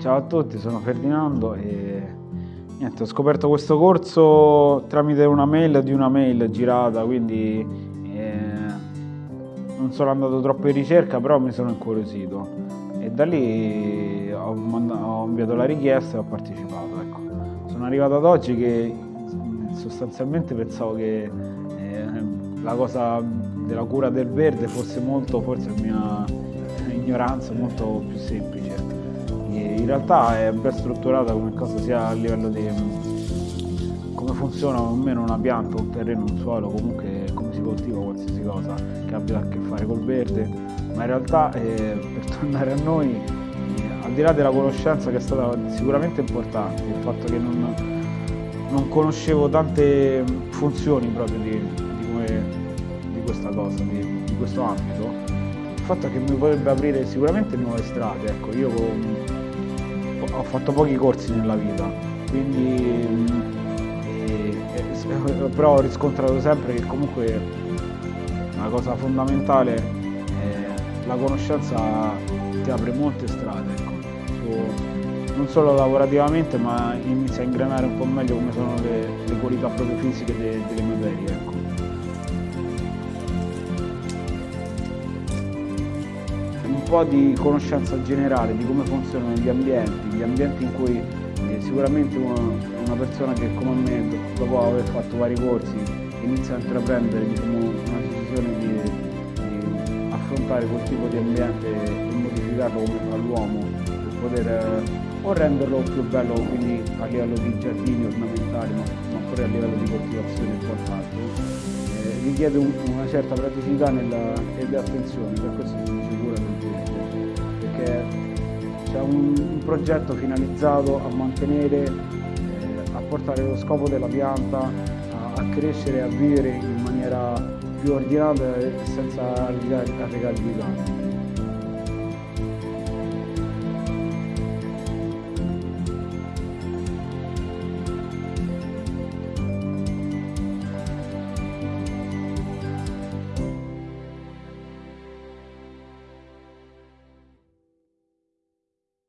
Ciao a tutti, sono Ferdinando e niente, ho scoperto questo corso tramite una mail di una mail girata, quindi eh, non sono andato troppo in ricerca, però mi sono incuriosito e da lì ho, ho inviato la richiesta e ho partecipato. Ecco. Sono arrivato ad oggi che sostanzialmente pensavo che eh, la cosa della cura del verde fosse molto, forse mia ignoranza, molto più semplice in realtà è ben strutturata come cosa sia a livello di come funziona o meno una pianta, un terreno, un suolo, comunque come si coltiva qualsiasi cosa che abbia a che fare col verde, ma in realtà eh, per tornare a noi, eh, al di là della conoscenza che è stata sicuramente importante, il fatto che non, non conoscevo tante funzioni proprio di, di, come, di questa cosa, di, di questo ambito, il fatto è che mi potrebbe aprire sicuramente nuove strade, ecco, io con, ho fatto pochi corsi nella vita, quindi eh, eh, però ho riscontrato sempre che comunque una cosa fondamentale è la conoscenza ti apre molte strade, ecco. non solo lavorativamente ma inizia a ingranare un po' meglio come sono le, le qualità proprio fisiche de, delle materie. Ecco. Po' di conoscenza generale di come funzionano gli ambienti, gli ambienti in cui eh, sicuramente una, una, persona che come me, dopo aver fatto vari corsi, inizia a intraprendere diciamo, una decisione di, di, affrontare quel tipo di ambiente e modificarlo come fa l'uomo per poter eh, o renderlo più bello, quindi a livello di giardini ornamentali, ma, ma pure a livello di coltivazione richiede un, una certa praticità nella, ed attenzione, per questo sono sicuro perché c'è un, un progetto finalizzato a mantenere, eh, a portare lo scopo della pianta a, a crescere e a vivere in maniera più ordinata e senza arrecare di danni.